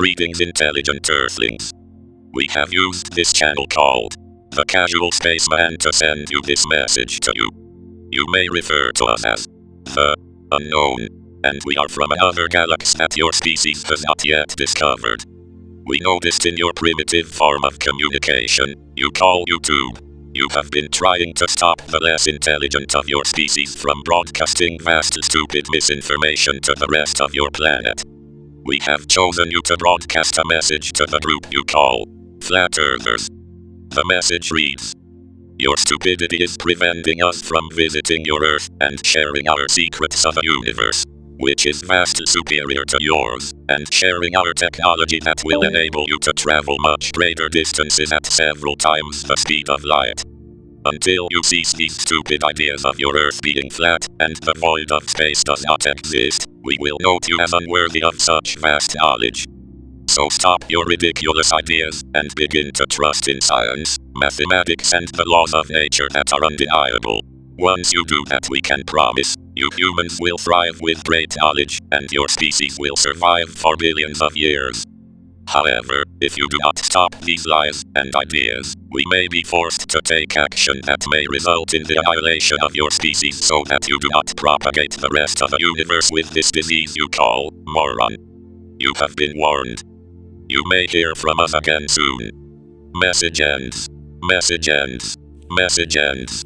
Greetings intelligent Earthlings. We have used this channel called the Casual Spaceman to send you this message to you. You may refer to us as the Unknown, and we are from another galaxy that your species has not yet discovered. We noticed in your primitive form of communication, you call YouTube. You have been trying to stop the less intelligent of your species from broadcasting vast stupid misinformation to the rest of your planet. We have chosen you to broadcast a message to the group you call Flat Earthers. The message reads Your stupidity is preventing us from visiting your Earth and sharing our secrets of a universe, which is vastly superior to yours, and sharing our technology that will enable you to travel much greater distances at several times the speed of light. Until you cease these stupid ideas of your Earth being flat, and the void of space does not exist, we will note you as unworthy of such vast knowledge. So stop your ridiculous ideas, and begin to trust in science, mathematics and the laws of nature that are undeniable. Once you do that we can promise, you humans will thrive with great knowledge, and your species will survive for billions of years. However, if you do not stop these lies and ideas, we may be forced to take action that may result in the annihilation of your species so that you do not propagate the rest of the universe with this disease you call moron. You have been warned. You may hear from us again soon. Message ends. Message ends. Message ends.